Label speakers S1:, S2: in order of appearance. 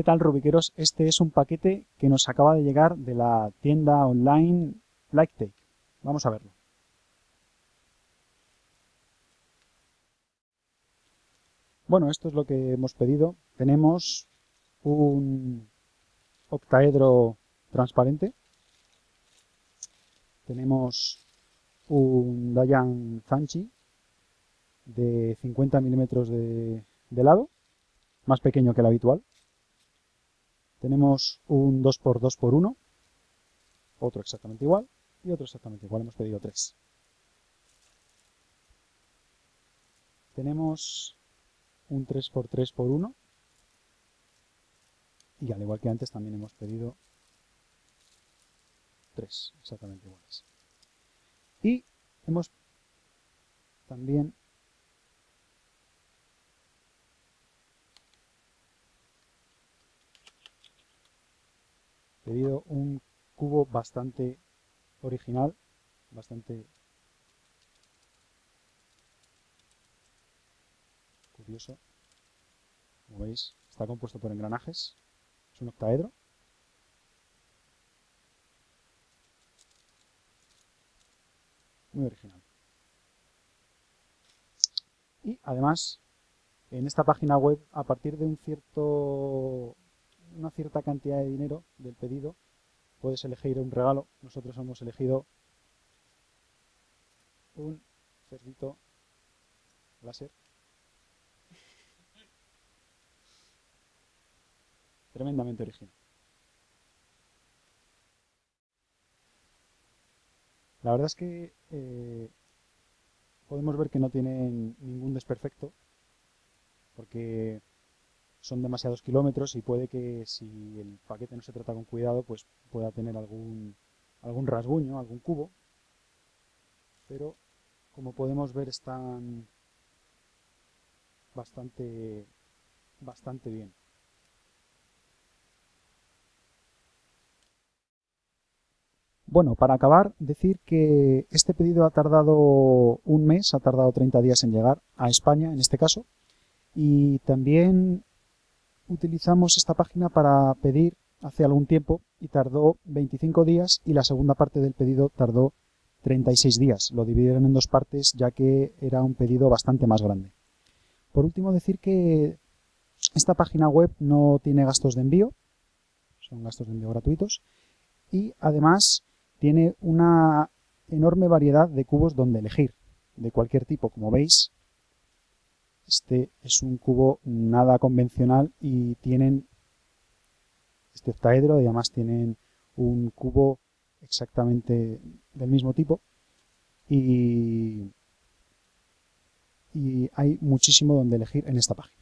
S1: ¿Qué tal Rubiqueros? Este es un paquete que nos acaba de llegar de la tienda online LikeTake. Vamos a verlo. Bueno, esto es lo que hemos pedido. Tenemos un octaedro transparente. Tenemos un Dayan Zanchi de 50 milímetros de, de lado, más pequeño que el habitual. Tenemos un 2x2x1, otro exactamente igual y otro exactamente igual. Hemos pedido tres. Tenemos un 3x3x1 y al igual que antes también hemos pedido tres exactamente iguales. Y hemos también pedido un cubo bastante original, bastante curioso. Como veis, está compuesto por engranajes. Es un octaedro. Muy original. Y además, en esta página web, a partir de un cierto una cierta cantidad de dinero del pedido, puedes elegir un regalo. Nosotros hemos elegido un cerdito láser. Tremendamente original. La verdad es que eh, podemos ver que no tienen ningún desperfecto, porque son demasiados kilómetros y puede que si el paquete no se trata con cuidado, pues pueda tener algún, algún rasguño, algún cubo. Pero como podemos ver están bastante, bastante bien. Bueno, para acabar, decir que este pedido ha tardado un mes, ha tardado 30 días en llegar a España, en este caso, y también utilizamos esta página para pedir hace algún tiempo y tardó 25 días y la segunda parte del pedido tardó 36 días. Lo dividieron en dos partes ya que era un pedido bastante más grande. Por último decir que esta página web no tiene gastos de envío, son gastos de envío gratuitos y además tiene una enorme variedad de cubos donde elegir, de cualquier tipo, como veis este es un cubo nada convencional y tienen este octaedro además tienen un cubo exactamente del mismo tipo y hay muchísimo donde elegir en esta página.